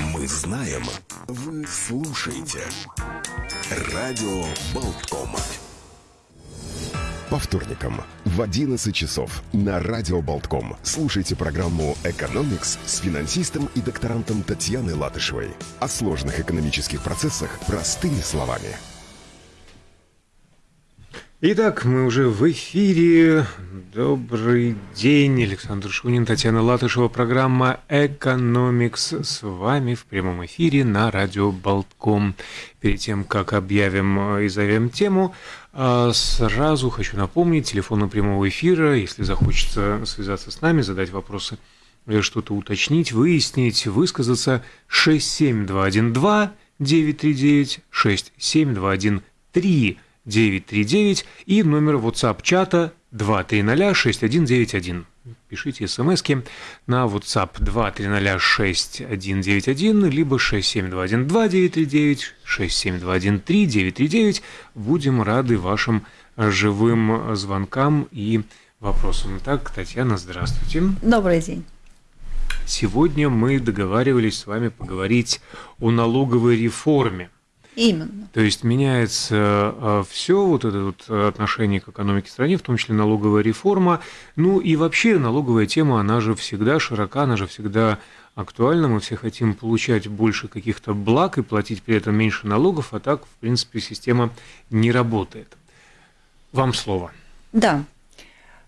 Мы знаем, вы слушаете. Радио Болтком. По вторникам в 11 часов на Радио Болтком слушайте программу «Экономикс» с финансистом и докторантом Татьяной Латышевой. О сложных экономических процессах простыми словами. Итак, мы уже в эфире. Добрый день, Александр Шунин, Татьяна Латышева, программа «Экономикс» с вами в прямом эфире на радио Болтком. Перед тем, как объявим и зовем тему, а, сразу хочу напомнить, телефон прямого эфира, если захочется связаться с нами, задать вопросы что-то уточнить, выяснить, высказаться 67212 939 67213 939 и номер WhatsApp-чата 2306191. Пишите смски на WhatsApp 2306191 либо 67212-939, 67213-939. Будем рады вашим живым звонкам и вопросам. Так, Татьяна, здравствуйте. Добрый день. Сегодня мы договаривались с вами поговорить о налоговой реформе – Именно. То есть меняется а, все вот это вот отношение к экономике страны, в том числе налоговая реформа. Ну и вообще налоговая тема, она же всегда широка, она же всегда актуальна. Мы все хотим получать больше каких-то благ и платить при этом меньше налогов, а так, в принципе, система не работает. Вам слово. Да.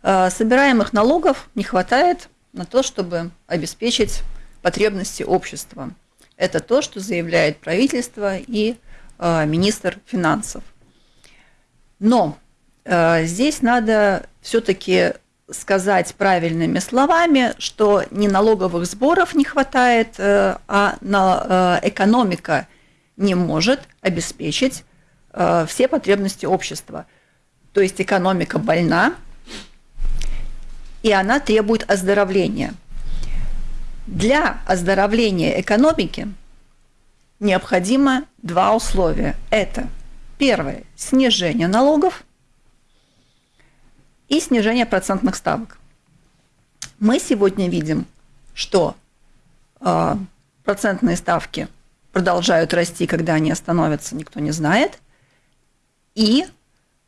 А, собираемых налогов не хватает на то, чтобы обеспечить потребности общества. Это то, что заявляет правительство и Э, министр финансов. Но э, здесь надо все-таки сказать правильными словами, что не налоговых сборов не хватает, э, а на, экономика не может обеспечить все потребности общества. То есть экономика больна, и она требует оздоровления. Для оздоровления экономики – необходимо два условия. Это первое – снижение налогов и снижение процентных ставок. Мы сегодня видим, что э, процентные ставки продолжают расти, когда они остановятся, никто не знает. И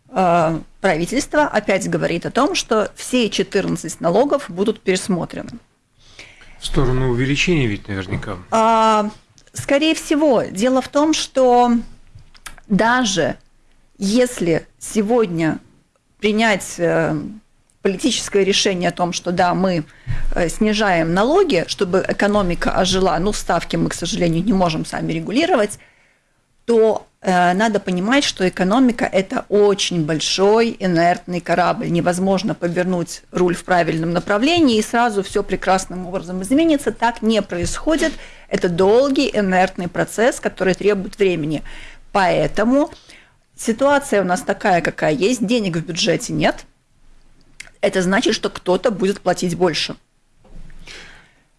э, правительство опять говорит о том, что все 14 налогов будут пересмотрены. В сторону увеличения ведь наверняка. А, Скорее всего, дело в том, что даже если сегодня принять э, политическое решение о том, что да, мы э, снижаем налоги, чтобы экономика ожила, ну, ставки мы, к сожалению, не можем сами регулировать, то надо понимать, что экономика – это очень большой инертный корабль. Невозможно повернуть руль в правильном направлении, и сразу все прекрасным образом изменится. Так не происходит. Это долгий инертный процесс, который требует времени. Поэтому ситуация у нас такая, какая есть. Денег в бюджете нет. Это значит, что кто-то будет платить больше.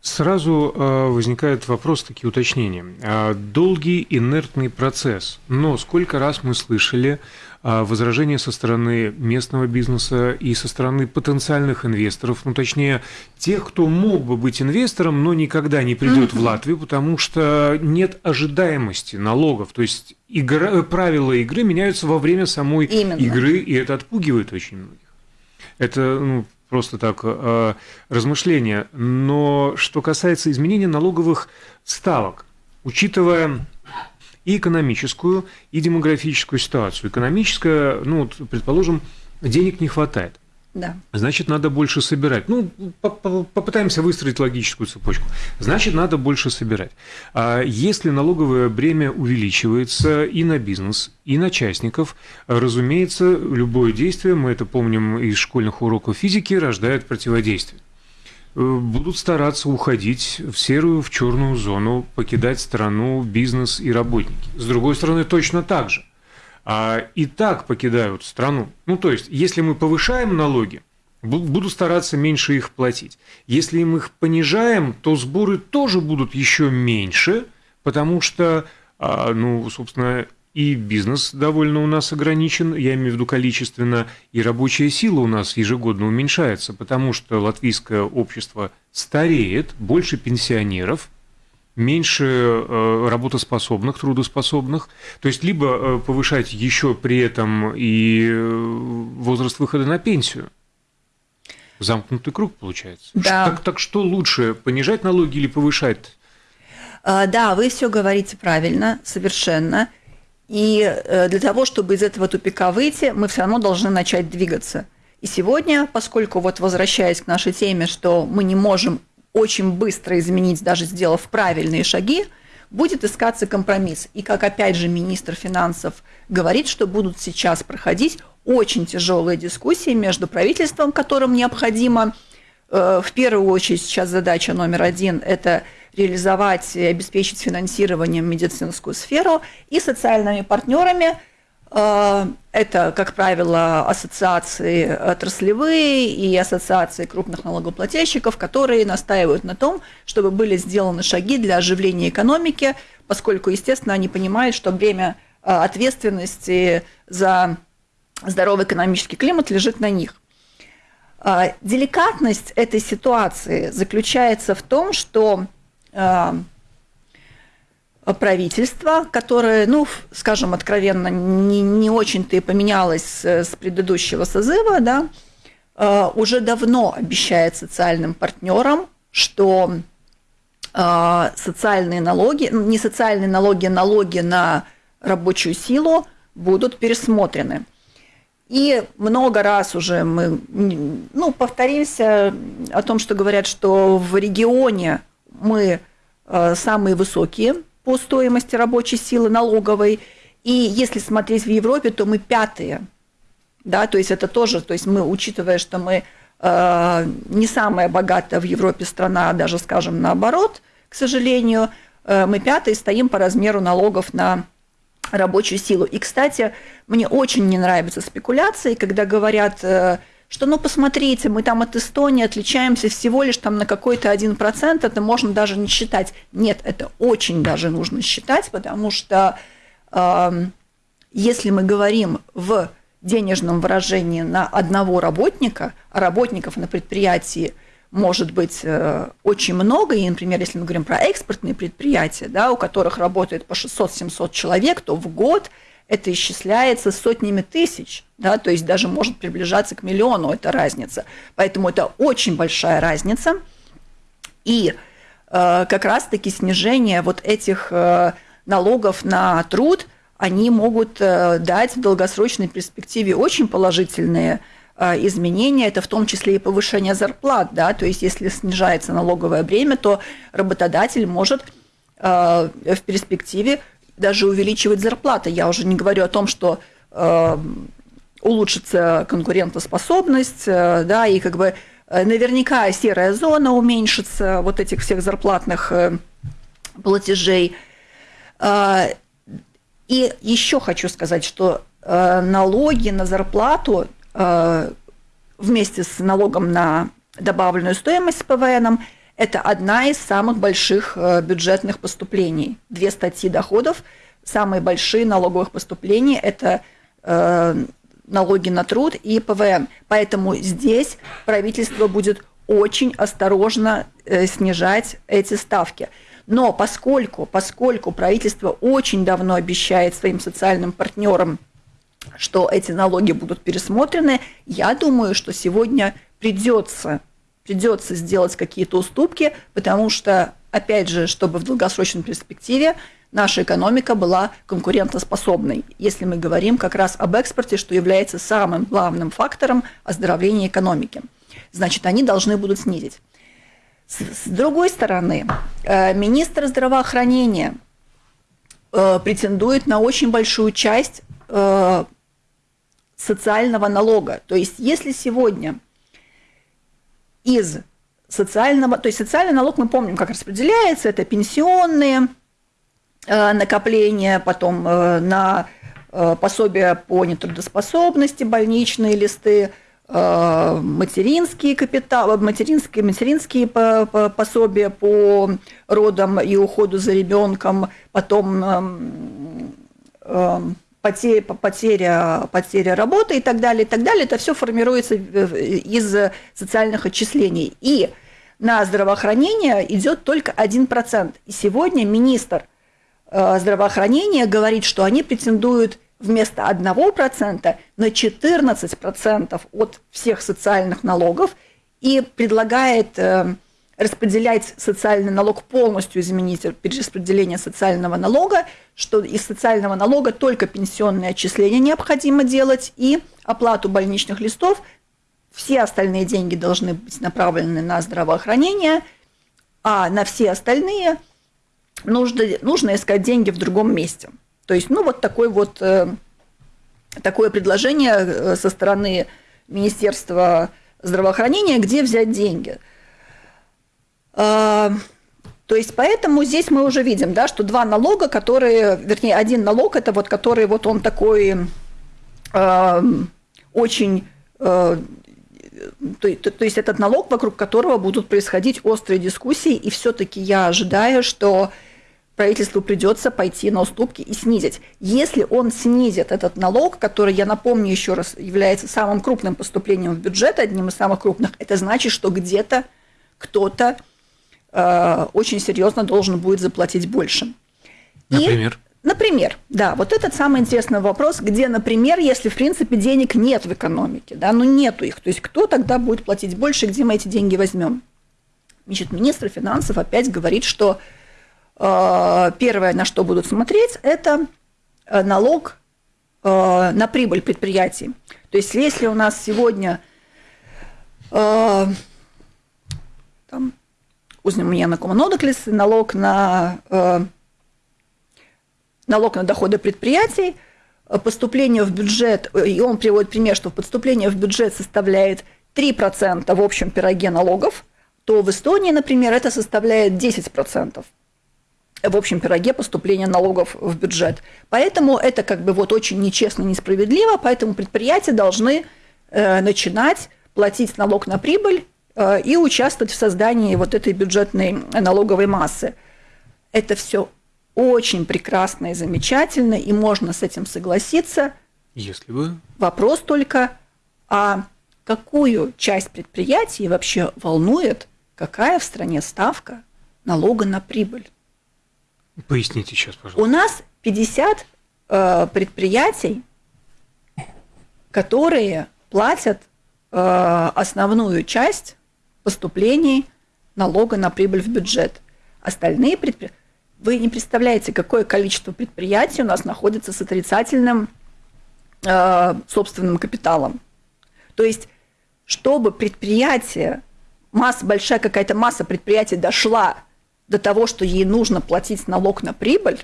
Сразу э, возникает вопрос, такие уточнения. А, долгий инертный процесс. Но сколько раз мы слышали а, возражения со стороны местного бизнеса и со стороны потенциальных инвесторов, ну точнее тех, кто мог бы быть инвестором, но никогда не придет в Латвию, потому что нет ожидаемости налогов. То есть игра, правила игры меняются во время самой Именно. игры, и это отпугивает очень многих. Это ну, просто так э, размышления. Но что касается изменения налоговых ставок, учитывая и экономическую, и демографическую ситуацию. Экономическая, ну, предположим, денег не хватает. Да. Значит, надо больше собирать. Ну, попытаемся выстроить логическую цепочку. Значит, надо больше собирать. А если налоговое бремя увеличивается и на бизнес, и на частников, разумеется, любое действие, мы это помним из школьных уроков физики, рождает противодействие будут стараться уходить в серую, в черную зону, покидать страну, бизнес и работники. С другой стороны, точно так же. А и так покидают страну. Ну, то есть, если мы повышаем налоги, буду стараться меньше их платить. Если мы их понижаем, то сборы тоже будут еще меньше, потому что, а, ну, собственно, и бизнес довольно у нас ограничен, я имею в виду количественно, и рабочая сила у нас ежегодно уменьшается, потому что латвийское общество стареет, больше пенсионеров, меньше э, работоспособных, трудоспособных. То есть либо э, повышать еще при этом и возраст выхода на пенсию. Замкнутый круг получается. Да. Так, так что лучше, понижать налоги или повышать? Да, вы все говорите правильно, совершенно. И для того, чтобы из этого тупика выйти, мы все равно должны начать двигаться. И сегодня, поскольку вот возвращаясь к нашей теме, что мы не можем очень быстро изменить, даже сделав правильные шаги, будет искаться компромисс. И как опять же министр финансов говорит, что будут сейчас проходить очень тяжелые дискуссии между правительством, которым необходимо э, в первую очередь сейчас задача номер один – это реализовать и обеспечить финансированием медицинскую сферу, и социальными партнерами – это, как правило, ассоциации отраслевые и ассоциации крупных налогоплательщиков, которые настаивают на том, чтобы были сделаны шаги для оживления экономики, поскольку, естественно, они понимают, что бремя э, ответственности за здоровый экономический климат лежит на них. Э, деликатность этой ситуации заключается в том, что правительство, которое, ну, скажем откровенно, не, не очень-то и поменялось с предыдущего созыва, да, э, уже давно обещает социальным партнерам, что э, социальные налоги, не социальные налоги, налоги на рабочую силу будут пересмотрены. И много раз уже мы ну, повторимся о том, что говорят, что в регионе мы э, самые высокие по стоимости рабочей силы налоговой. И если смотреть в Европе, то мы пятые. Да, то есть это тоже, то есть мы, учитывая, что мы э, не самая богатая в Европе страна, а даже, скажем, наоборот, к сожалению, э, мы пятые стоим по размеру налогов на рабочую силу. И, кстати, мне очень не нравятся спекуляции, когда говорят, э, что, ну, посмотрите, мы там от Эстонии отличаемся всего лишь там на какой-то один процент, это можно даже не считать. Нет, это очень даже нужно считать, потому что э, если мы говорим в денежном выражении на одного работника, а работников на предприятии может быть э, очень много, и, например, если мы говорим про экспортные предприятия, да, у которых работает по 600-700 человек, то в год – это исчисляется сотнями тысяч, да, то есть даже может приближаться к миллиону эта разница. Поэтому это очень большая разница. И э, как раз-таки снижение вот этих э, налогов на труд, они могут э, дать в долгосрочной перспективе очень положительные э, изменения, это в том числе и повышение зарплат, да, то есть если снижается налоговое бремя, то работодатель может э, в перспективе даже увеличивать зарплаты. Я уже не говорю о том, что э, улучшится конкурентоспособность, э, да, и как бы э, наверняка серая зона уменьшится вот этих всех зарплатных э, платежей. Э, и еще хочу сказать, что э, налоги на зарплату э, вместе с налогом на добавленную стоимость с ПВН это одна из самых больших э, бюджетных поступлений. Две статьи доходов, самые большие налоговых поступлений – это э, налоги на труд и ПВН. Поэтому здесь правительство будет очень осторожно э, снижать эти ставки. Но поскольку, поскольку правительство очень давно обещает своим социальным партнерам, что эти налоги будут пересмотрены, я думаю, что сегодня придется придется сделать какие-то уступки, потому что, опять же, чтобы в долгосрочной перспективе наша экономика была конкурентоспособной, если мы говорим как раз об экспорте, что является самым главным фактором оздоровления экономики. Значит, они должны будут снизить. С другой стороны, э, министр здравоохранения э, претендует на очень большую часть э, социального налога. То есть, если сегодня из социального, то есть социальный налог мы помним, как распределяется, это пенсионные э, накопления, потом э, на э, пособия по нетрудоспособности, больничные листы, материнские капиталы, материнские, материнские пособия по родам и уходу за ребенком, потом эм, эм, потеря, потеря, потеря работы и так далее, и так далее. Это все формируется из социальных отчислений. И на здравоохранение идет только 1%. И сегодня министр э, здравоохранения говорит, что они претендуют вместо 1% на 14% от всех социальных налогов и предлагает э, распределять социальный налог полностью, изменить перераспределение социального налога, что из социального налога только пенсионные отчисления необходимо делать и оплату больничных листов. Все остальные деньги должны быть направлены на здравоохранение, а на все остальные нужно, нужно искать деньги в другом месте. То есть, ну, вот такой вот, э, такое предложение э, со стороны Министерства здравоохранения, где взять деньги. Э, то есть, поэтому здесь мы уже видим, да, что два налога, которые, вернее, один налог, это вот который вот он такой э, очень э, то, то, то есть этот налог, вокруг которого будут происходить острые дискуссии, и все-таки я ожидаю, что правительству придется пойти на уступки и снизить. Если он снизит этот налог, который, я напомню еще раз, является самым крупным поступлением в бюджет, одним из самых крупных, это значит, что где-то кто-то э, очень серьезно должен будет заплатить больше. Например? И, например, да, вот этот самый интересный вопрос, где, например, если, в принципе, денег нет в экономике, да, ну нету их, то есть кто тогда будет платить больше, где мы эти деньги возьмем? Значит, министр финансов опять говорит, что Э, первое, на что будут смотреть, это э, налог э, на прибыль предприятий. То есть если у нас сегодня там, uzņēmuma nodoklis, налог на налог на доходы предприятий, поступление в бюджет, и он приводит пример, что поступление в бюджет составляет 3% в общем пироге налогов, то в Эстонии, например, это составляет 10% в общем пироге поступления налогов в бюджет. Поэтому это как бы вот очень нечестно, несправедливо, поэтому предприятия должны э, начинать платить налог на прибыль э, и участвовать в создании вот этой бюджетной налоговой массы. Это все очень прекрасно и замечательно, и можно с этим согласиться. Если бы. Вопрос только, а какую часть предприятий вообще волнует, какая в стране ставка налога на прибыль? Поясните сейчас, пожалуйста. У нас 50 э, предприятий, которые платят э, основную часть поступлений налога на прибыль в бюджет. Остальные предприятия... Вы не представляете, какое количество предприятий у нас находится с отрицательным э, собственным капиталом. То есть, чтобы предприятие, масса, большая какая-то масса предприятий дошла до того, что ей нужно платить налог на прибыль,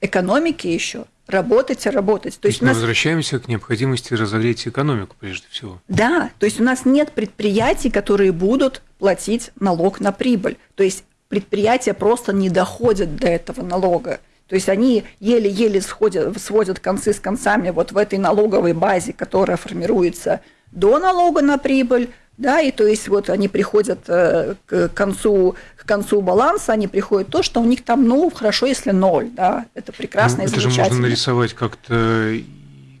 экономики еще работать и работать. То, то есть, мы нас... возвращаемся к необходимости разогреть экономику прежде всего. Да, то есть у нас нет предприятий, которые будут платить налог на прибыль. То есть предприятия просто не доходят до этого налога. То есть они еле-еле сводят концы с концами вот в этой налоговой базе, которая формируется до налога на прибыль, да, и то есть вот они приходят э, к концу, к концу баланса, они приходят то, что у них там, ну, хорошо, если ноль, да, это прекрасно ну, это и замечательно. Это же можно нарисовать как-то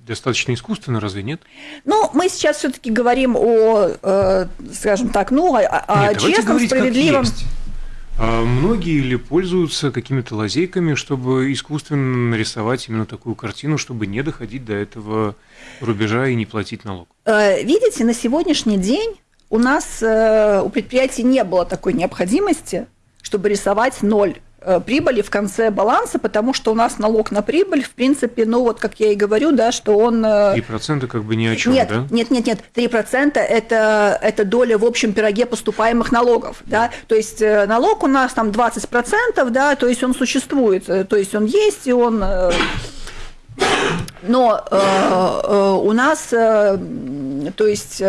достаточно искусственно, разве нет? Ну, мы сейчас все-таки говорим о, э, скажем так, ну, о, о нет, честном, справедливом. А многие ли пользуются какими-то лазейками, чтобы искусственно нарисовать именно такую картину, чтобы не доходить до этого рубежа и не платить налог? Э, видите, на сегодняшний день у нас э, у предприятий не было такой необходимости, чтобы рисовать ноль э, прибыли в конце баланса, потому что у нас налог на прибыль, в принципе, ну вот как я и говорю, да, что он... 3% э, как бы ни о чем, нет, да? Нет, нет, нет, 3% это, это доля в общем пироге поступаемых налогов, да, то есть налог у нас там 20%, да, то есть он существует, то есть он есть, и он... Но э, э, у нас, э, то есть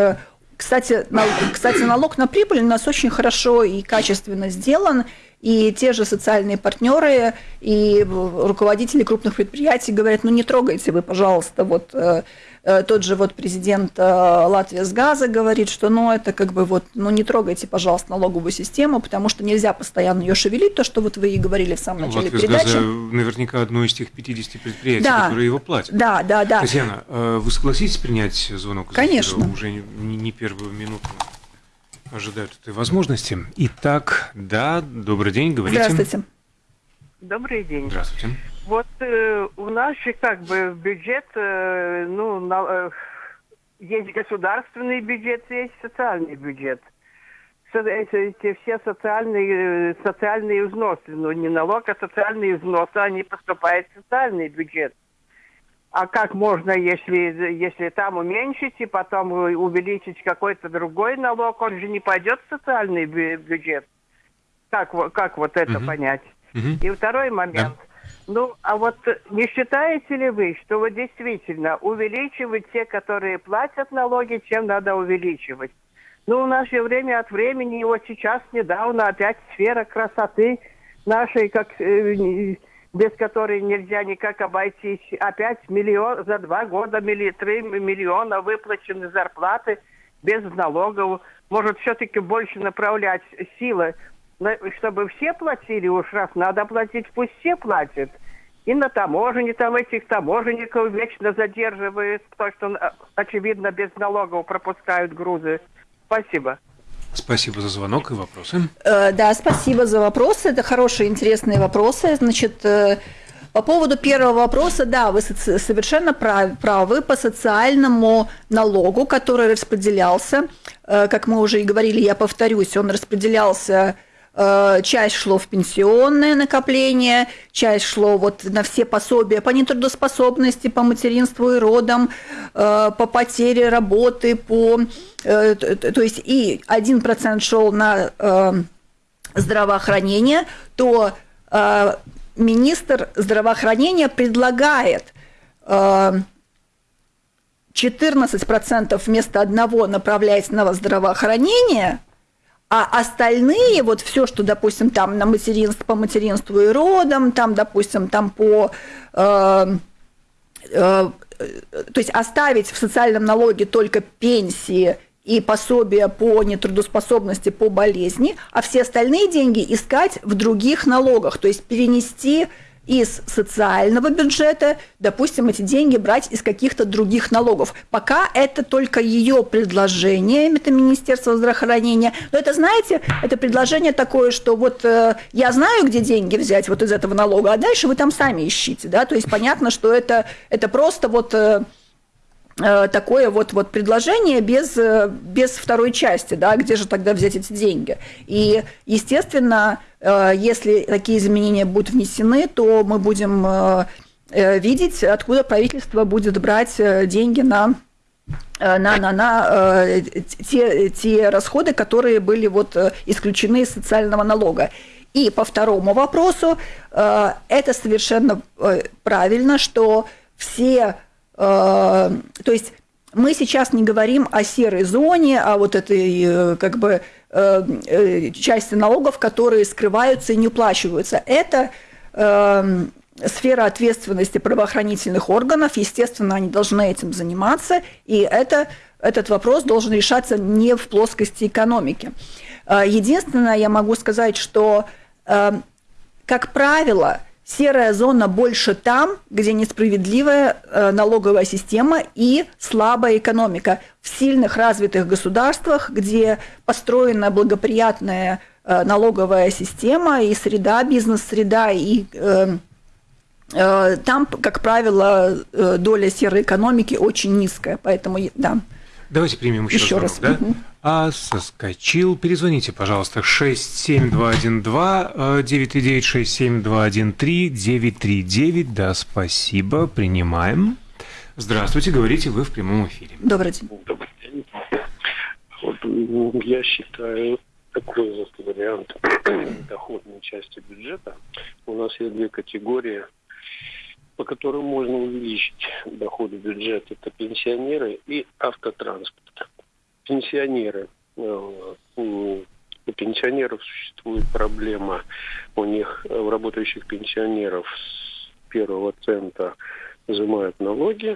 кстати, кстати, налог на прибыль у нас очень хорошо и качественно сделан, и те же социальные партнеры и руководители крупных предприятий говорят, ну не трогайте вы, пожалуйста, вот э, э, тот же вот президент э, Латвии с газа говорит, что ну это как бы вот, ну не трогайте, пожалуйста, налоговую систему, потому что нельзя постоянно ее шевелить, то, что вот вы и говорили в самом начале Латвия передачи. Газа наверняка одно из тех 50 предприятий, да, которые его платят. Да, да, да. Татьяна, вы согласитесь принять звонок? Конечно. Уже не, не первую минуту. ожидают этой возможности. Итак, да, добрый день, говорите. Здравствуйте. Добрый день. Здравствуйте. Вот э, у нас же как бы бюджет, э, ну, на, э, есть государственный бюджет, есть социальный бюджет. Эти, эти все социальные, э, социальные взносы, ну не налог, а социальные взносы, они поступают в социальный бюджет. А как можно, если, если там уменьшить и потом увеличить какой-то другой налог, он же не пойдет в социальный бюджет. Как, как вот это угу. понять? Угу. И второй момент. Да. Ну, а вот не считаете ли вы, что вот действительно увеличивать те, которые платят налоги, чем надо увеличивать? Ну, у нас же время от времени, вот сейчас недавно опять сфера красоты нашей, как э, без которой нельзя никак обойтись. Опять миллион, за два года милли, три миллиона выплачены зарплаты без налогов. Может, все-таки больше направлять силы, чтобы все платили уж раз надо платить, пусть все платят. И на таможне там этих таможенников вечно задерживают, потому что, очевидно, без налогов пропускают грузы. Спасибо. Спасибо за звонок и вопросы. Э, да, спасибо за вопросы. Это хорошие, интересные вопросы. Значит, э, по поводу первого вопроса, да, вы совершенно правы по социальному налогу, который распределялся. Э, как мы уже и говорили, я повторюсь, он распределялся Э, часть шло в пенсионное накопление, часть шло вот на все пособия по нетрудоспособности, по материнству и родам, э, по потере работы, по... Э, то есть и 1% шел на здравоохранение, то министр здравоохранения предлагает 14% вместо одного направлять на здравоохранение, а остальные, вот все, что, допустим, там на материнство, по материнству и родам, там, допустим, там по... Э, э, то есть оставить в социальном налоге только пенсии и пособия по нетрудоспособности, по болезни, а все остальные деньги искать в других налогах, то есть перенести из социального бюджета, допустим, эти деньги брать из каких-то других налогов. Пока это только ее предложение, это Министерство здравоохранения. Но это, знаете, это предложение такое, что вот э, я знаю, где деньги взять вот из этого налога, а дальше вы там сами ищите. Да? То есть понятно, что это, это просто вот... Э, такое вот, вот предложение без, э, без второй части, да, где же тогда взять эти деньги. И, естественно, Э, если такие изменения будут внесены, то мы будем э, э, видеть, откуда правительство будет брать деньги на на, на, на те, те расходы, которые были вот исключены из социального налога. И по второму вопросу, это совершенно правильно, что все, то есть мы сейчас не говорим о серой зоне, о вот этой как бы Э, э, части налогов, которые скрываются и не уплачиваются. Это э, сфера ответственности правоохранительных органов, естественно, они должны этим заниматься, и это, этот вопрос должен решаться не в плоскости экономики. Единственное, я могу сказать, что, как правило, Серая зона больше там, где несправедливая э, налоговая система и слабая экономика. В сильных развитых государствах, где построена благоприятная э, налоговая система и среда, бизнес-среда, и э, там, как правило, доля серой экономики очень низкая. Поэтому, да. Давайте примем еще, еще раз. Да? Угу. А соскочил. Перезвоните, пожалуйста, 67212 939 67213 939. Да, спасибо, принимаем. Здравствуйте, говорите вы в прямом эфире. Добрый день. Добрый день. Вот, я считаю такой вот вариант доходной части бюджета. У нас есть две категории – по которым можно увеличить доходы бюджета, это пенсионеры и автотранспорт. Пенсионеры. Э, у пенсионеров существует проблема, у них, э, у работающих пенсионеров с первого цента взимают налоги,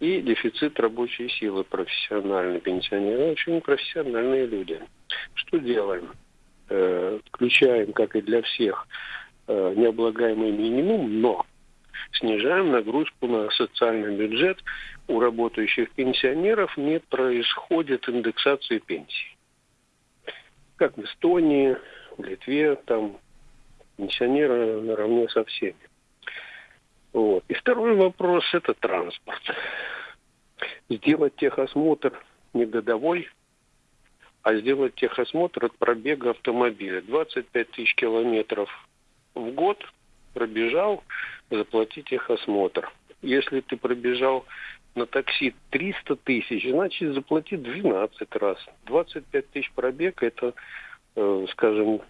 и дефицит рабочей силы профессиональные пенсионеры, очень профессиональные люди. Что делаем? Э, включаем, как и для всех, необлагаемый минимум, но снижаем нагрузку на социальный бюджет. У работающих пенсионеров не происходит индексации пенсий. как в Эстонии, в Литве, там пенсионеры наравне со всеми. Вот. И второй вопрос – это транспорт. Сделать техосмотр не годовой, а сделать техосмотр от пробега автомобиля. 25 тысяч километров в год пробежал, заплатить техосмотр. Если ты пробежал на такси 300 тысяч, значит заплати 12 раз. 25 тысяч пробег – это, э, скажем,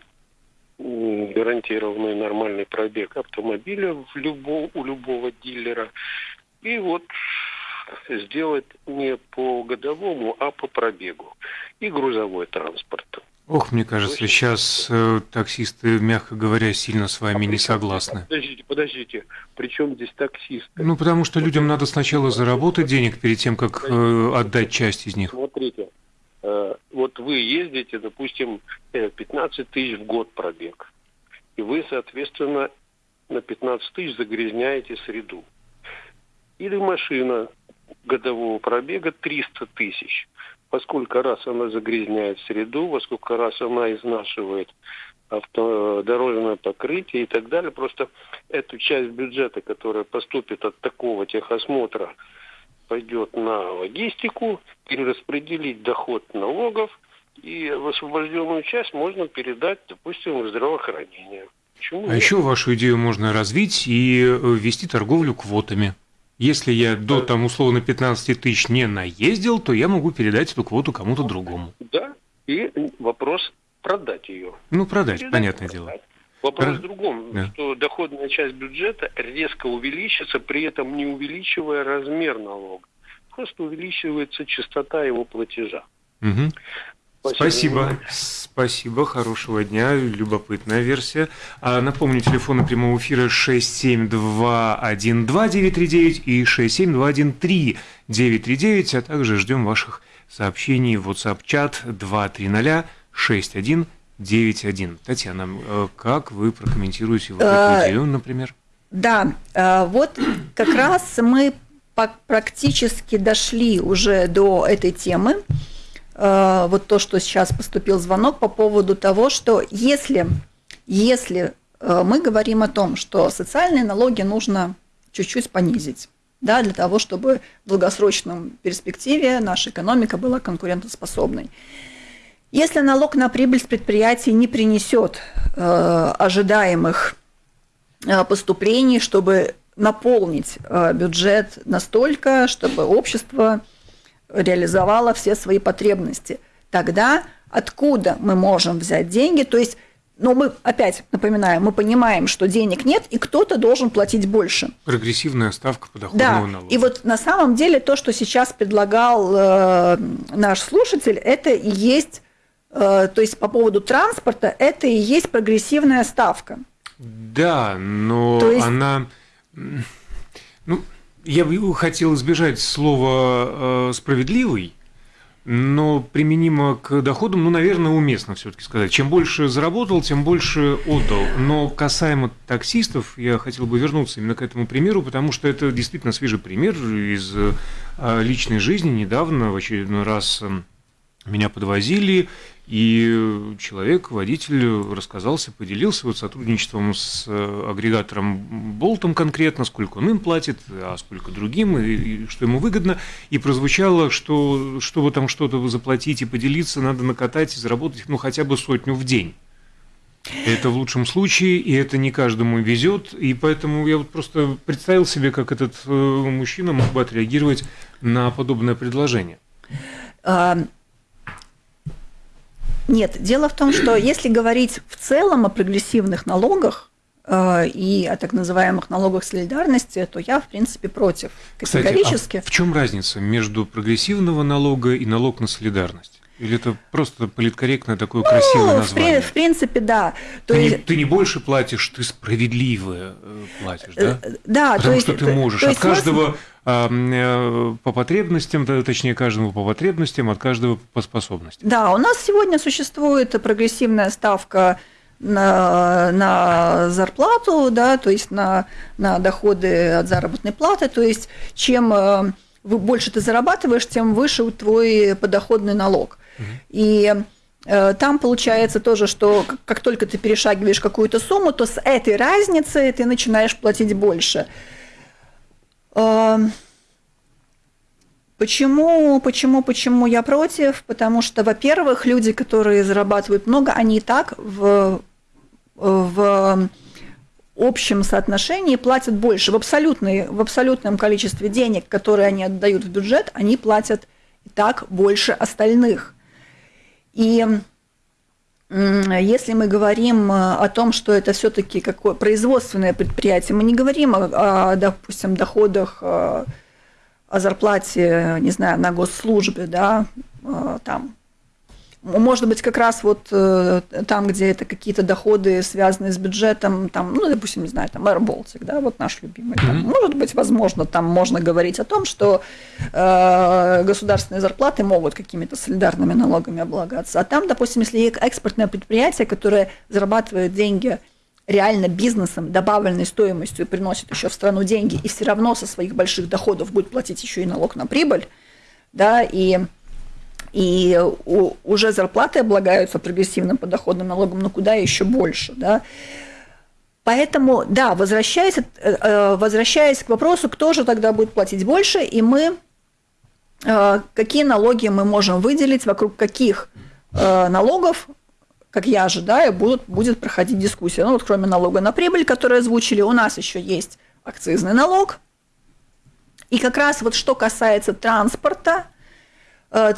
гарантированный нормальный пробег автомобиля в любо, у любого дилера. И вот сделать не по годовому, а по пробегу. И грузовой транспорт. Ох, мне кажется, сейчас э, таксисты, мягко говоря, сильно с вами а не согласны. Подождите, подождите. Причем здесь таксисты? Ну, потому что людям надо сначала заработать денег перед тем, как э, отдать часть из них. Смотрите, э, вот вы ездите, допустим, 15 э, тысяч в год пробег. И вы, соответственно, на 15 тысяч загрязняете среду. Или машина годового пробега 300 тысяч. Во сколько раз она загрязняет среду, во сколько раз она изнашивает авто, дорожное покрытие и так далее. Просто эту часть бюджета, которая поступит от такого техосмотра, пойдет на логистику, перераспределить доход налогов, и освобожденную часть можно передать, допустим, в здравоохранение. Почему а нет? еще вашу идею можно развить и ввести торговлю квотами. Если я до там условно 15 тысяч не наездил, то я могу передать эту квоту кому-то другому. Да, и вопрос продать ее. Ну, продать, передать, понятное продать. дело. Вопрос Про... в другом, да. что доходная часть бюджета резко увеличится, при этом не увеличивая размер налога. Просто увеличивается частота его платежа. Угу. Спасибо. Спасибо. Хорошего дня. Любопытная версия. А, напомню, телефоны прямого эфира 67212-939 и 67213-939, а также ждем ваших сообщений в WhatsApp-чат 230-6191. Татьяна, э, как вы прокомментируете вот эту идею, например? Да, э, вот как раз мы практически дошли уже до этой темы. Э, вот то, что сейчас поступил звонок по поводу того, что если, если э, мы говорим о том, что социальные налоги нужно чуть-чуть понизить, да, для того, чтобы в долгосрочном перспективе наша экономика была конкурентоспособной. Если налог на прибыль с предприятий не принесет э, ожидаемых э, поступлений, чтобы наполнить э, бюджет настолько, чтобы общество реализовала все свои потребности. Тогда откуда мы можем взять деньги? То есть но мы, опять напоминаю, мы понимаем, что денег нет, и кто-то должен платить больше. Прогрессивная ставка подоходного да. налога. И вот на самом деле то, что сейчас предлагал э, наш слушатель, это и есть, э, то есть по поводу транспорта, это и есть прогрессивная ставка. Да, но есть... она... Ну, я бы хотел избежать слова э, «справедливый», но применимо к доходам, ну, наверное, уместно все-таки сказать. Чем больше заработал, тем больше отдал. Но касаемо таксистов, я хотел бы вернуться именно к этому примеру, потому что это действительно свежий пример из э, личной жизни. Недавно в очередной раз эм, меня подвозили, и человек, водитель, рассказался, поделился вот сотрудничеством с э, агрегатором Болтом конкретно, сколько он им платит, а сколько другим, и, и что ему выгодно. И прозвучало, что чтобы там что-то заплатить и поделиться, надо накатать и заработать ну, хотя бы сотню в день. Это в лучшем случае, и это не каждому везет, и поэтому я вот просто представил себе, как этот э, мужчина мог бы отреагировать на подобное предложение. Нет, дело в том, что если говорить в целом о прогрессивных налогах, э, и о так называемых налогах солидарности, то я, в принципе, против категорически. Кстати, а в чем разница между прогрессивного налога и налог на солидарность? Или это просто политкорректное такое ну, красивое название? В, принципе, да. То ты, есть... не, ты не больше платишь, ты справедливо э, платишь, да? Э, да, Потому то есть, что ты можешь. То есть, От каждого Э, по потребностям, точнее, каждому по потребностям, от каждого по способностям. Да, у нас сегодня существует прогрессивная ставка на, на зарплату, да, то есть на, на доходы от заработной платы, то есть чем больше ты зарабатываешь, тем выше твой подоходный налог. Угу. И Э, там получается тоже, что как только ты перешагиваешь какую-то сумму, то с этой разницей ты начинаешь платить больше. Эм, почему, почему, почему я против? Потому что, во-первых, люди, которые зарабатывают много, они и так в, в общем соотношении платят больше. В, абсолютной, в абсолютном количестве денег, которые они отдают в бюджет, они платят и так больше остальных. И если мы говорим э, о том, что это все-таки какое производственное предприятие, мы не говорим о, о допустим, доходах, э, о зарплате, не знаю, на госслужбе, да, э, там может быть, как раз вот э, там, где это какие-то доходы, связанные с бюджетом, там, ну, допустим, не знаю, там Air Baltic, да, вот наш любимый. Там, mm-hmm. Может быть, возможно, там можно говорить о том, что э, государственные зарплаты могут какими-то солидарными налогами облагаться. А там, допустим, если экспортное предприятие, которое зарабатывает деньги реально бизнесом, добавленной стоимостью приносит еще в страну деньги, и все равно со своих больших доходов будет платить еще и налог на прибыль, да, и и уже зарплаты облагаются прогрессивным подоходным налогом, но куда еще больше, да. Поэтому, да, возвращаясь, э, э, возвращаясь к вопросу, кто же тогда будет платить больше, и мы, э, какие налоги мы можем выделить, вокруг каких налогов, как я ожидаю, будут, будет проходить дискуссия. Ну вот кроме налога на прибыль, который озвучили, у нас еще есть акцизный налог. И как раз вот что касается транспорта, Э,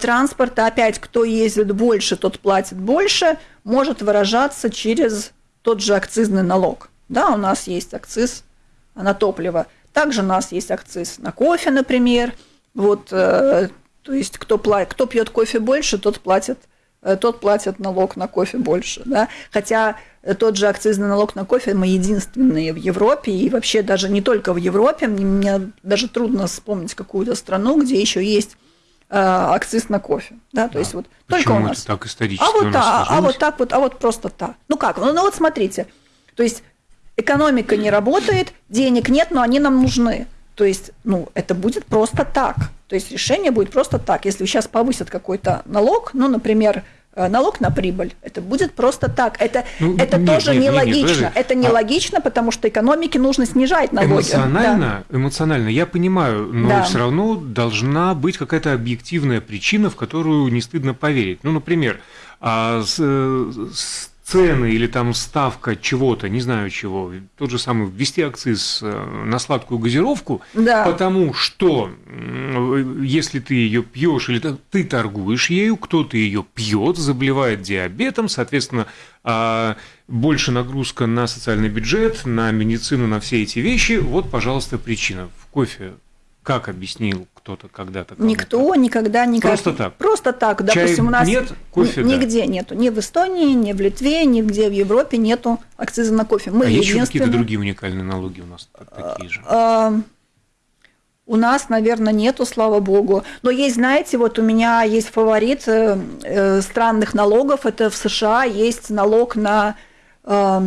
транспорта, опять, кто ездит больше, тот платит больше, может выражаться через тот же акцизный налог. Да, у нас есть акциз на топливо. Также у нас есть акциз на кофе, например. Вот, э, то есть кто, платит, кто пьет кофе больше, тот платит, э, тот платит налог на кофе больше. Да? Хотя тот же акцизный налог на кофе мы единственные в Европе, и вообще даже не только в Европе, мне даже трудно вспомнить какую-то страну, где еще есть Э, акциз на кофе. Да, то да. есть вот только у нас. так исторически а вот, а, а вот так вот, а вот просто так. Ну как? Ну, ну вот смотрите, то есть экономика не работает, денег нет, но они нам нужны. То есть, ну, это будет просто так. То есть решение будет просто так. Если сейчас повысят какой-то налог, ну, например, Э, налог на прибыль. Это будет просто так. Это, ну, это нет, тоже нет, нелогично. Нет, это нелогично, а... потому что экономике нужно снижать налоги. Эмоционально, да. эмоционально, я понимаю, но да. все равно должна быть какая-то объективная причина, в которую не стыдно поверить. Ну, например, а с, с цены или там ставка чего-то, не знаю чего, тот же самый ввести акциз э, на сладкую газировку, да. потому что если ты ее пьешь или ты торгуешь ею, кто-то ее пьет, заболевает диабетом, соответственно, а, больше нагрузка на социальный бюджет, на медицину, на все эти вещи. Вот, пожалуйста, причина. В кофе как объяснил кто-то когда-то? Никто никогда не Просто так? Просто так. Допустим, Чай у нас нет, кофе нигде да. нету. Ни в Эстонии, ни в Литве, нигде в Европе нету акциза на кофе. Мы а есть еще какие-то другие уникальные налоги у нас такие же? А, у нас, наверное, нету, слава богу. Но есть, знаете, вот у меня есть фаворит э, э, странных налогов. Это в США есть налог на, э,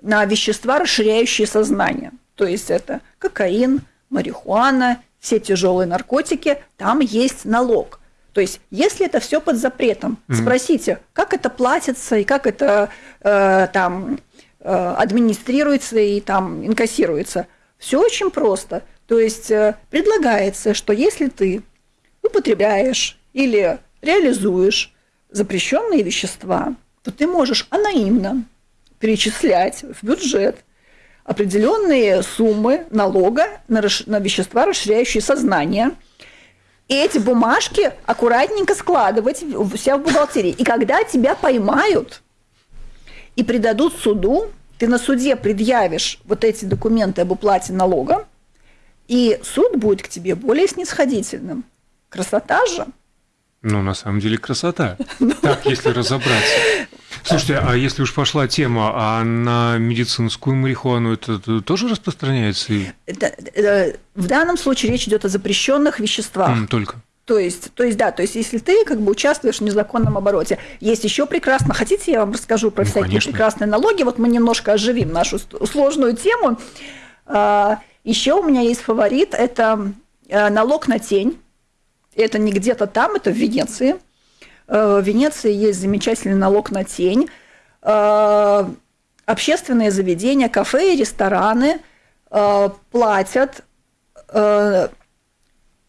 на вещества, расширяющие сознание. То есть это кокаин, марихуана, все тяжелые наркотики, там есть налог. То есть, если это все под запретом, mm-hmm. спросите, как это платится и как это э, там э, администрируется и там инкассируется. Все очень просто. То есть э, предлагается, что если ты употребляешь или реализуешь запрещенные вещества, то ты можешь анонимно перечислять в бюджет определенные суммы налога на, на вещества, расширяющие сознание. И эти бумажки аккуратненько складывать у себя в бухгалтерии. И когда тебя поймают и предадут суду, ты на суде предъявишь вот эти документы об уплате налога, и суд будет к тебе более снисходительным. Красота же. Ну, на самом деле красота. Так, если разобраться. Слушайте, а если уж пошла тема, а на медицинскую марихуану это тоже распространяется? Э, в данном случае речь идет о запрещенных веществах. Только. То есть, то есть, да, то есть, если ты как бы участвуешь в незаконном обороте, есть еще прекрасно. Хотите, я вам расскажу про ну, всякие конечно. прекрасные налоги? Вот мы немножко оживим нашу сложную тему. А, еще у меня есть фаворит, это э, налог на тень. Это не где-то там, это в Венеции. В Венеции есть замечательный налог на тень. Общественные заведения, кафе и рестораны платят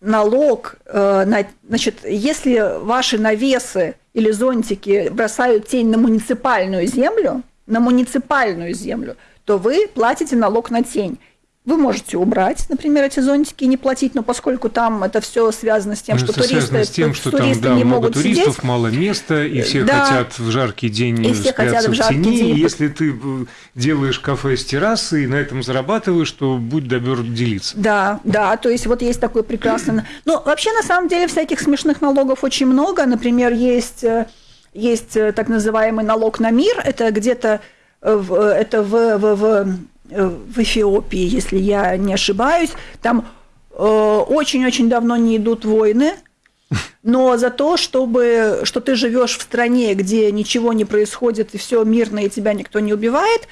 налог, на, значит, если ваши навесы или зонтики бросают тень на муниципальную землю, на муниципальную землю, то вы платите налог на тень. Вы можете убрать, например, эти зонтики и не платить, но поскольку там это все связано с тем, ну, что туристы, с тем, что туристы там, да, не много могут туристов, сидеть. мало места, и все Да. хотят в жаркий день И все хотят в в жаркий тени. день. И если ты э, делаешь кафе с террасы и на этом зарабатываешь, то будь добер делиться. Да, да, то есть вот есть такой прекрасный... Ну, вообще, на самом деле, всяких смешных налогов очень много. Например, есть, э, есть э, так называемый налог на мир. Это где-то э, в, э, это в, в, в, э, в Эфиопии, если я не ошибаюсь. Там э, очень-очень давно не идут войны, но за то, чтобы, что ты живешь в стране, где ничего не происходит, и все мирно, и тебя никто не убивает,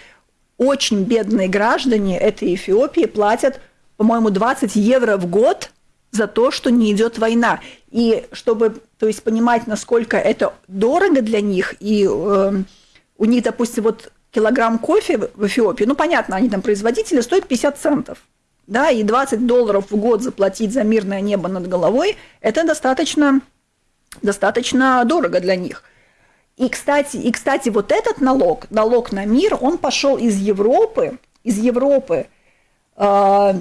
очень бедные граждане этой Эфиопии платят, по-моему, 20 евро в год за то, что не идет война. И чтобы, то есть, понимать, насколько это дорого для них, и э, у них, допустим, вот килограмм кофе в Эфиопии, ну, понятно, они там производители, стоит 50 центов. Да, и 20 долларов в год заплатить за мирное небо над головой, это достаточно, достаточно дорого для них. И, кстати, и, кстати, вот этот налог, налог на мир, он пошел из Европы, из Европы, э,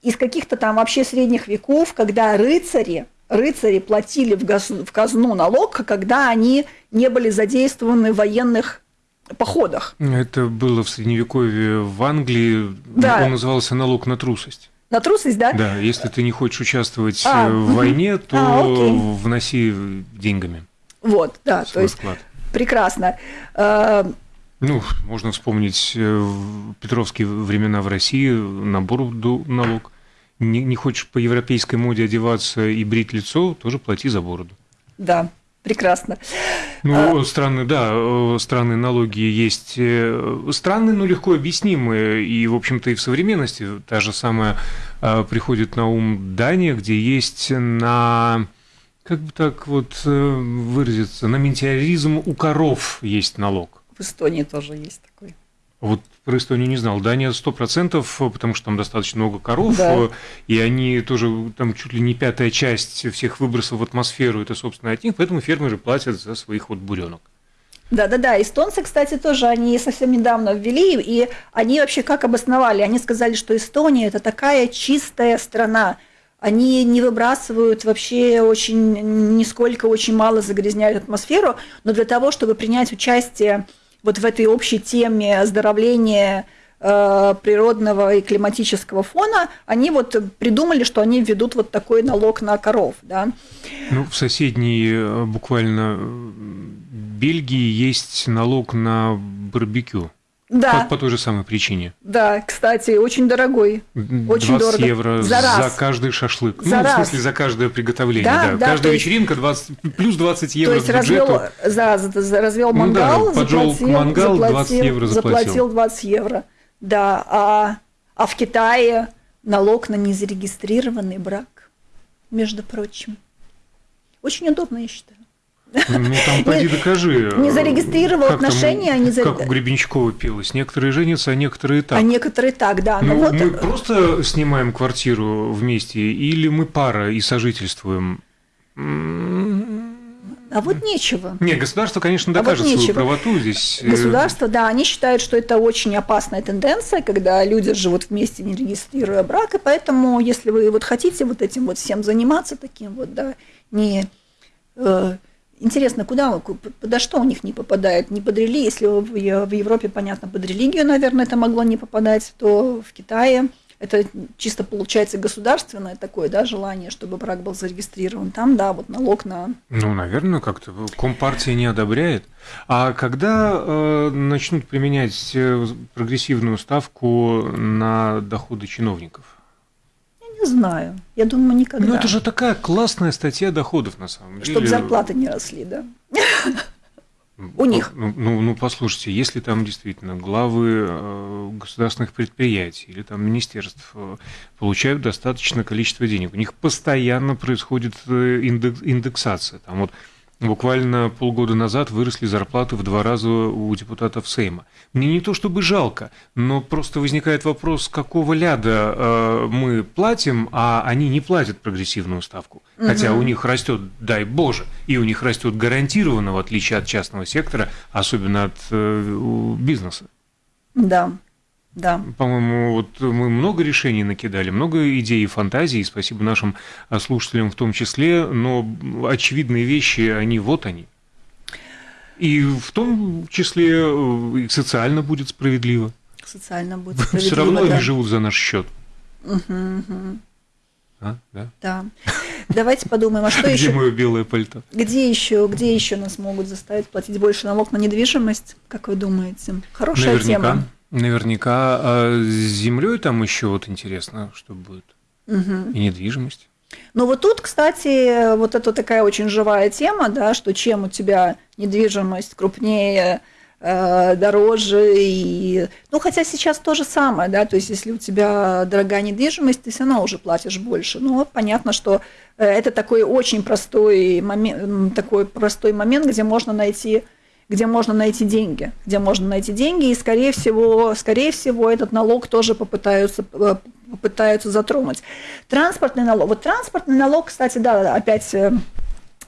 из каких-то там вообще средних веков, когда рыцари, рыцари платили в, газ, в казну налог, когда они не были задействованы в военных походах. Это было в Средневековье в Англии. Да. Он назывался налог на трусость. На трусость, да? Да, если ты не хочешь участвовать А, в войне, то А, вноси деньгами Вот, да, то есть вклад. прекрасно. Э, Ну, можно вспомнить э, в Петровские времена в России набор налог. Не, не хочешь по европейской моде одеваться и брить лицо, тоже плати за бороду. Да, прекрасно. Ну, странные, да, э, странные налоги есть. э, Странные, но легко объяснимые. И, в общем-то, и в современности та же самая э, приходит на ум Дания, где есть на как бы так вот э, выразиться, на метеоризм у коров есть налог. В Эстонии тоже есть такой. Вот про Эстонию не знал. Дания 100%, потому что там достаточно много коров, Да. и они тоже, там чуть ли не пятая часть всех выбросов в атмосферу, это, собственно, от них, поэтому фермеры платят за своих вот буренок. Да-да-да, эстонцы, кстати, тоже они совсем недавно ввели, и они вообще как обосновали? Они сказали, что Эстония – это такая чистая страна, они не выбрасывают вообще очень, нисколько, очень мало загрязняют атмосферу, но для того, чтобы принять участие вот в этой общей теме оздоровления э, природного и климатического фона, они вот придумали, что они введут вот такой налог на коров, да. Ну, в соседней э, буквально э, Бельгии есть налог на барбекю. Да, По, по той же самой причине. да, кстати, очень дорогой. Очень 20 дорого. евро За раз. каждый шашлык. За ну, раз. в смысле, за каждое приготовление. Да, Да, да, Каждая есть- вечеринка 20, плюс 20 евро То есть развел, за, за- за- развел Ну да, мангал, поджег заплатил, мангал, 20 заплатил, евро заплатил. заплатил 20 евро. Да, а, а в Китае налог на незарегистрированный брак, между прочим. Очень удобно, я считаю. Ну, там поди докажи. не зарегистрировал Как там, отношения, а не за- Как у Гребенщикова пелось. Некоторые женятся, а некоторые так. А некоторые так, да. Ну, Ну, вот, мы просто снимаем квартиру вместе, или мы пара и сожительствуем? А вот нечего. Не, государство, конечно, А вот докажет свою правоту здесь. э, Государство, да, они считают, что это очень опасная тенденция, когда люди живут вместе, не регистрируя брак, и поэтому, если вы вот хотите вот этим вот всем заниматься таким вот, да, не... э, интересно, куда, подо что у них не попадает? Не под религию, если в Европе, понятно, под религию, наверное, это могло не попадать, то в Китае это чисто получается государственное такое, да, желание, чтобы брак был зарегистрирован. Там, да, вот налог на Ну, наверное, как-то Компартия не одобряет. А когда э, начнут применять э, прогрессивную ставку на доходы чиновников? Не знаю. Я думаю, никогда. Ну, это же такая классная статья доходов, на самом деле. Чтобы зарплаты не росли, да. у них. Ну, ну, ну, послушайте, если там действительно главы э, государственных предприятий или там министерств э, получают достаточное количество денег, у них постоянно происходит э, индексация. Там вот Буквально полгода назад выросли зарплаты в два раза у депутатов Сейма. Мне не то чтобы жалко, но просто возникает вопрос, какого ляда э, мы платим, а они не платят прогрессивную ставку. Угу. Хотя у них растет, дай боже, и у них растет гарантированно, в отличие от частного сектора, особенно от э, бизнеса. Да. Да. По-моему, вот мы много решений накидали, много идей и фантазий, спасибо нашим а, слушателям в том числе, но очевидные вещи, они вот они. И в том числе э, и социально будет справедливо. Социально будет справедливо, Все равно да. они живут за наш счет. Угу, угу. А, да? Да. Давайте подумаем, а что еще? Где мое белое пальто? Где еще, где еще нас могут заставить платить больше налог на недвижимость? Как вы думаете? Хорошая Наверняка. тема. Наверняка. А с землей там еще вот интересно, что будет. Угу. И недвижимость. Ну вот тут, кстати, вот это такая очень живая тема, да, что чем у тебя недвижимость крупнее, э, дороже и, ну хотя сейчас то же самое, да, то есть если у тебя дорогая недвижимость, ты все равно уже платишь больше. Ну вот понятно, что э, это такой очень простой момент, такой простой момент, где можно найти где можно найти деньги, где можно найти деньги, и скорее всего, скорее всего этот налог тоже попытаются, попытаются затронуть. Транспортный налог. Вот транспортный налог, кстати, да, опять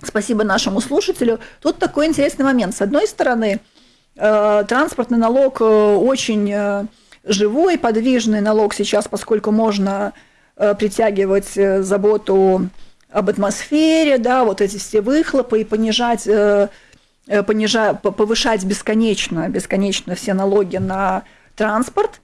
спасибо нашему слушателю. Тут такой интересный момент. С одной стороны, транспортный налог очень живой, подвижный налог сейчас, поскольку можно притягивать заботу об атмосфере, да, вот эти все выхлопы и понижать понижая, повышать бесконечно, бесконечно все налоги на транспорт,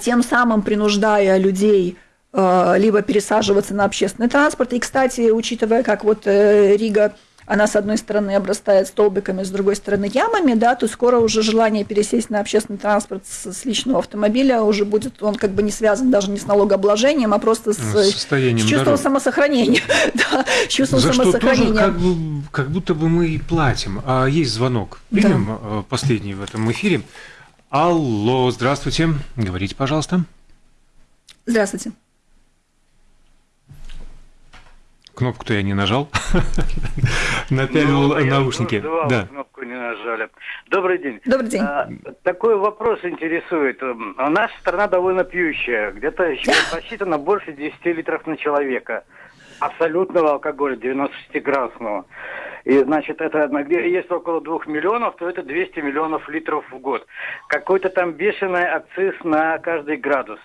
тем самым принуждая людей либо пересаживаться на общественный транспорт. И, кстати, учитывая, как вот Рига она с одной стороны обрастает столбиками, с другой стороны ямами, да, то скоро уже желание пересесть на общественный транспорт с, с личного автомобиля уже будет, он как бы не связан даже не с налогообложением, а просто с, с, состоянием с чувством дорог. самосохранения. да, с чувством За самосохранения. что тоже как, бы, как будто бы мы и платим. А есть звонок. Примем да. последний в этом эфире. Алло, здравствуйте. Говорите, пожалуйста. Здравствуйте. Кнопку-то я не нажал. Напялил Ну, наушники. Да. кнопку не нажали. Добрый день. Добрый день. А, такой вопрос интересует. М, Наша страна довольно пьющая. Где-то еще посчитано больше 10 литров на человека. Абсолютного алкоголя, 96-градусного. И, значит, это есть около 2 миллионов, то это 200 миллионов литров в год. Какой-то там бешеный акциз на каждый градус.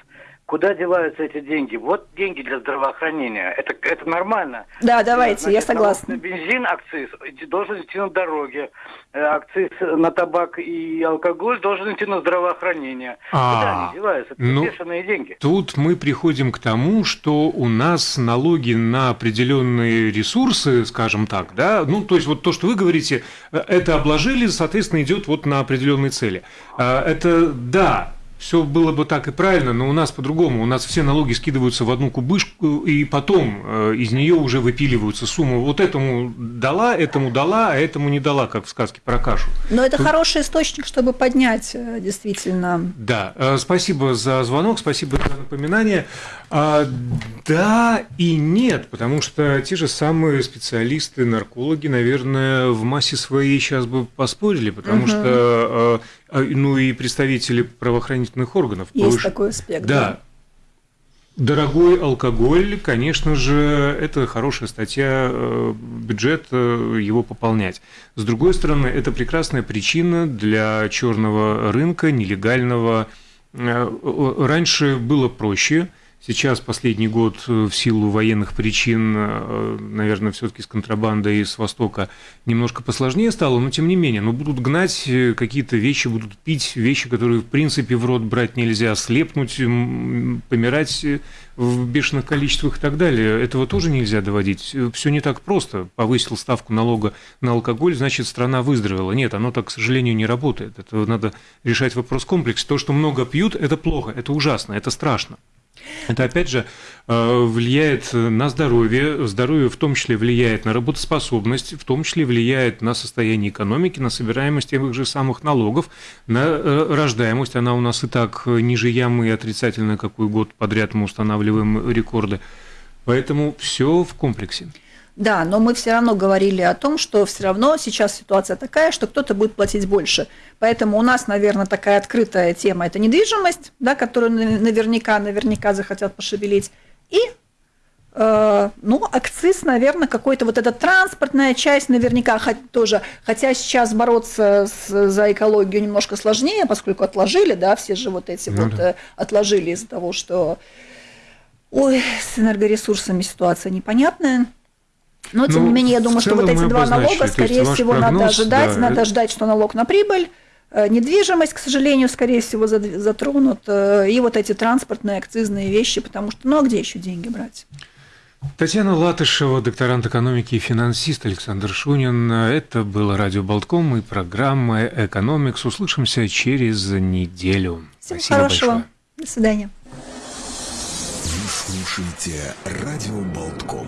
Куда деваются эти деньги? Вот деньги для здравоохранения. Это, это нормально. Да, давайте, я Значит, налог согласна. На бензин акциз должен идти на дороге. Э, Акциз на табак и алкоголь должен идти на здравоохранение. А, Куда они деваются? Это ну, бешеные деньги. Тут мы приходим к тому, что у нас налоги на определенные ресурсы, скажем так, да, ну, то есть вот то, что вы говорите, э, это обложили, соответственно, идет вот на определенные цели. А, Это да, все было бы так и правильно, но у нас по-другому. У нас все налоги скидываются в одну кубышку, и потом э, из нее уже выпиливаются суммы. Вот этому дала, этому дала, а этому не дала, как в сказке про кашу. Но это хороший источник, чтобы поднять э, действительно. Да, э, спасибо за звонок, спасибо за напоминание. А, Да и нет, потому что те же самые специалисты, наркологи, наверное, в массе своей сейчас бы поспорили, потому Мгм. что, э, ну и представители правоохранительных органов. Есть повыш- такой аспект. Да. Дорогой алкоголь, конечно же, это хорошая статья э, бюджет э, его пополнять. С другой стороны, это прекрасная причина для черного рынка, нелегального. Э, Раньше было проще. Сейчас последний год э, в силу военных причин, э, наверное, все-таки с контрабандой с Востока немножко посложнее стало, но тем не менее, но будут гнать э, какие-то вещи, будут пить вещи, которые в принципе в рот брать нельзя, слепнуть, помирать в бешеных количествах и так далее. Этого тоже нельзя доводить. Все не так просто. Повысил ставку налога на алкоголь, значит, страна выздоровела. Нет, оно так, к сожалению, не работает. Это надо решать вопрос комплекс. То, что много пьют, это плохо, это ужасно, это страшно. Это, опять же, э, влияет на здоровье, здоровье в том числе влияет на работоспособность, в том числе влияет на состояние экономики, на собираемость тех же самых налогов, на э, рождаемость. Она у нас и так ниже ямы и отрицательная, какой год подряд мы устанавливаем рекорды. Поэтому все в комплексе. Да, но мы все равно говорили о том, что все равно сейчас ситуация такая, что кто-то будет платить больше. Поэтому у нас, наверное, такая открытая тема – это недвижимость, да, которую наверняка, наверняка захотят пошевелить. И э, ну, акциз, наверное, какой-то вот эта транспортная часть наверняка тоже, хотя сейчас бороться с, за экологию немножко сложнее, поскольку отложили, да, все же вот эти ну, вот да. Э, отложили из-за того, что, ой, с энергоресурсами ситуация непонятная. Но, тем ну, не менее, я думаю, что вот эти два налога, скорее всего, прогноз, надо ожидать. Да, надо это... ждать, что налог на прибыль, э, недвижимость, к сожалению, скорее всего, затронут, э, и вот эти транспортные, акцизные вещи, потому что, ну, а где еще деньги брать? Татьяна Латышева, докторант экономики и финансист Александр Шунин. Это было радио Болтком и программа «Экономикс». Услышимся через неделю. Всего Спасибо хорошего. большое. До свидания. Вы слушаете радио Болтком.